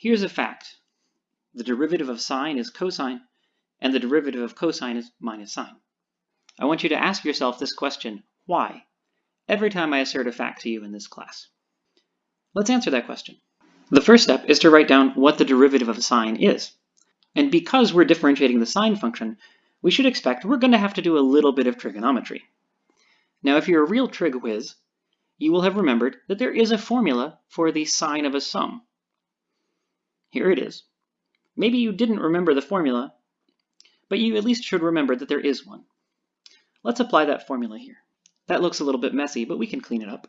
Here's a fact. The derivative of sine is cosine, and the derivative of cosine is minus sine. I want you to ask yourself this question, why? Every time I assert a fact to you in this class. Let's answer that question. The first step is to write down what the derivative of sine is. And because we're differentiating the sine function, we should expect we're going to have to do a little bit of trigonometry. Now, if you're a real trig whiz, you will have remembered that there is a formula for the sine of a sum. Here it is. Maybe you didn't remember the formula, but you at least should remember that there is one. Let's apply that formula here. That looks a little bit messy, but we can clean it up.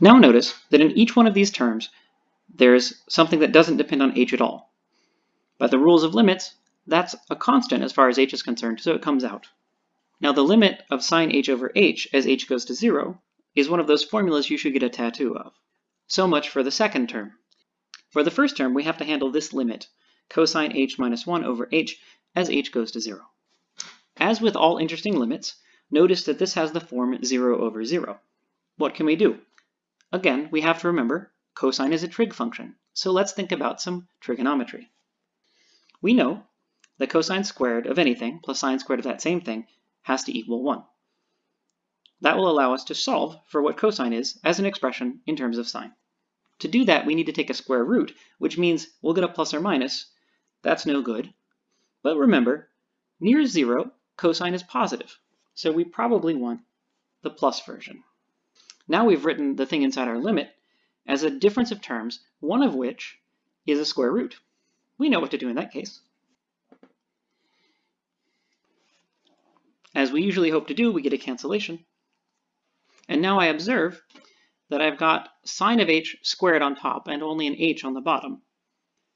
Now notice that in each one of these terms, there's something that doesn't depend on h at all. By the rules of limits, that's a constant as far as h is concerned, so it comes out. Now the limit of sine h over h as h goes to zero is one of those formulas you should get a tattoo of. So much for the second term. For the first term, we have to handle this limit, cosine h minus 1 over h as h goes to 0. As with all interesting limits, notice that this has the form 0 over 0. What can we do? Again, we have to remember cosine is a trig function, so let's think about some trigonometry. We know that cosine squared of anything plus sine squared of that same thing has to equal 1. That will allow us to solve for what cosine is as an expression in terms of sine. To do that, we need to take a square root, which means we'll get a plus or minus. That's no good. But remember, near zero, cosine is positive, so we probably want the plus version. Now we've written the thing inside our limit as a difference of terms, one of which is a square root. We know what to do in that case. As we usually hope to do, we get a cancellation. And now I observe that I've got sine of h squared on top and only an h on the bottom.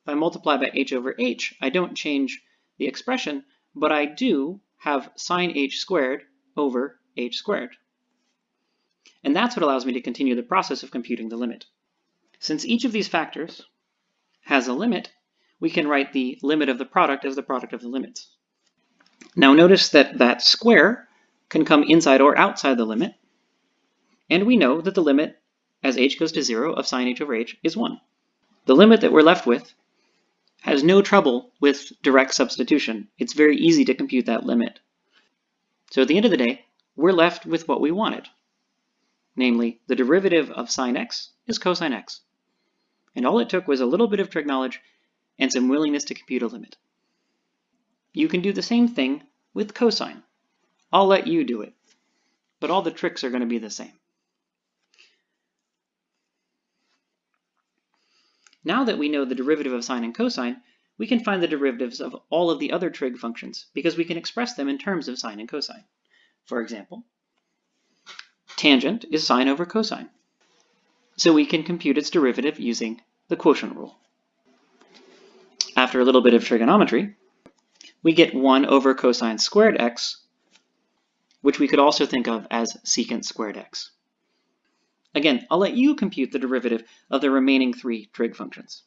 If I multiply by h over h, I don't change the expression, but I do have sine h squared over h squared. And that's what allows me to continue the process of computing the limit. Since each of these factors has a limit, we can write the limit of the product as the product of the limits. Now notice that that square can come inside or outside the limit, and we know that the limit as h goes to 0 of sine h over h is 1. The limit that we're left with has no trouble with direct substitution. It's very easy to compute that limit. So at the end of the day, we're left with what we wanted. Namely, the derivative of sine x is cosine x. And all it took was a little bit of trig knowledge and some willingness to compute a limit. You can do the same thing with cosine. I'll let you do it, but all the tricks are going to be the same. Now that we know the derivative of sine and cosine, we can find the derivatives of all of the other trig functions because we can express them in terms of sine and cosine. For example, tangent is sine over cosine. So we can compute its derivative using the quotient rule. After a little bit of trigonometry, we get 1 over cosine squared x, which we could also think of as secant squared x. Again, I'll let you compute the derivative of the remaining three trig functions.